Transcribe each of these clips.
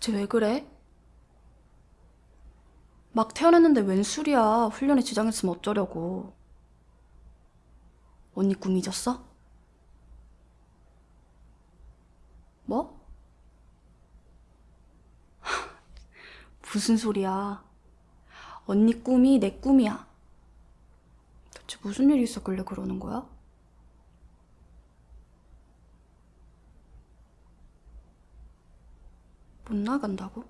대체 왜 그래? 막 태어났는데 웬 술이야. 훈련에 지장했으면 어쩌려고. 언니 꿈 잊었어? 뭐? 무슨 소리야. 언니 꿈이 내 꿈이야. 대체 무슨 일이 있었길래 그러는 거야? 못 나간다고?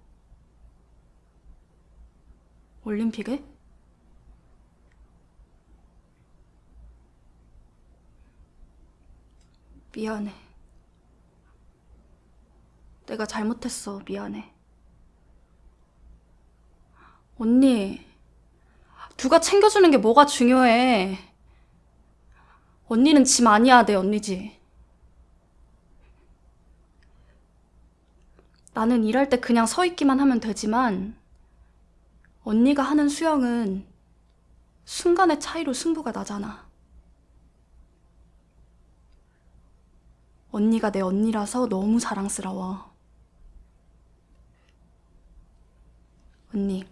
올림픽에? 미안해. 내가 잘못했어. 미안해. 언니, 누가 챙겨주는 게 뭐가 중요해. 언니는 짐 아니야, 내 언니지. 나는 일할 때 그냥 서 있기만 하면 되지만, 언니가 하는 수영은 순간의 차이로 승부가 나잖아. 언니가 내 언니라서 너무 자랑스러워. 언니,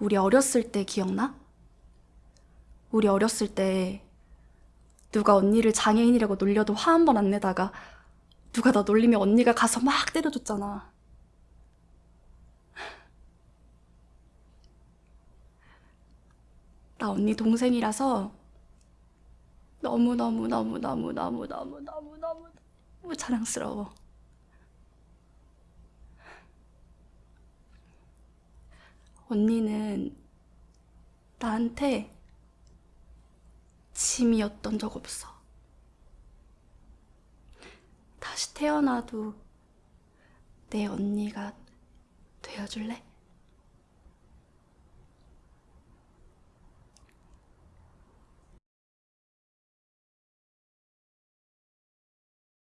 우리 어렸을 때 기억나? 우리 어렸을 때 누가 언니를 장애인이라고 놀려도 화 한 번 안 내다가 누가 나 놀리면 언니가 가서 막 때려줬잖아. 나 언니 동생이라서 너무너무너무너무너무너무너무너무 너무 자랑스러워. 언니는 나한테 짐이었던 적 없어. 다시 태어나도 내 언니가 되어줄래?